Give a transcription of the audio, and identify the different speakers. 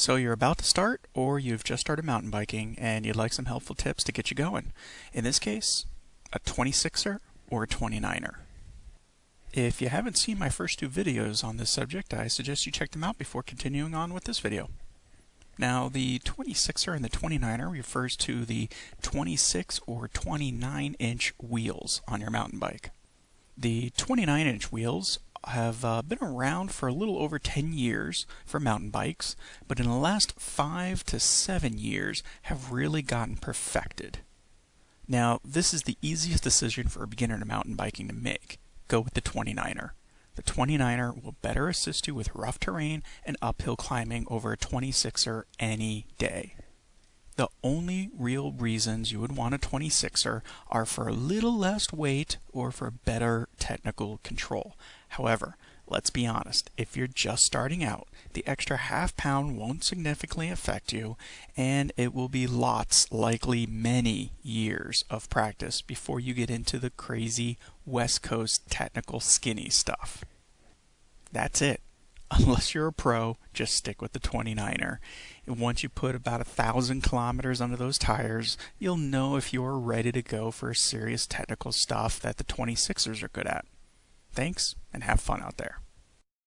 Speaker 1: So you're about to start, or you've just started mountain biking and you'd like some helpful tips to get you going. In this case, a 26er or a 29er. If you haven't seen my first two videos on this subject, I suggest you check them out before continuing on with this video. Now, the 26er and the 29er refers to the 26 or 29 inch wheels on your mountain bike. The 29 inch wheels have uh, been around for a little over 10 years for mountain bikes, but in the last 5 to 7 years have really gotten perfected. Now, this is the easiest decision for a beginner to mountain biking to make. Go with the 29er. The 29er will better assist you with rough terrain and uphill climbing over a 26er any day. The only real reasons you would want a 26er are for a little less weight or for better technical control. However, let's be honest, if you're just starting out, the extra half pound won't significantly affect you, and it will be lots, likely many years of practice before you get into the crazy West Coast technical skinny stuff. That's it unless you're a pro, just stick with the 29er. And once you put about a thousand kilometers under those tires, you'll know if you're ready to go for serious technical stuff that the 26ers are good at. Thanks, and have fun out there.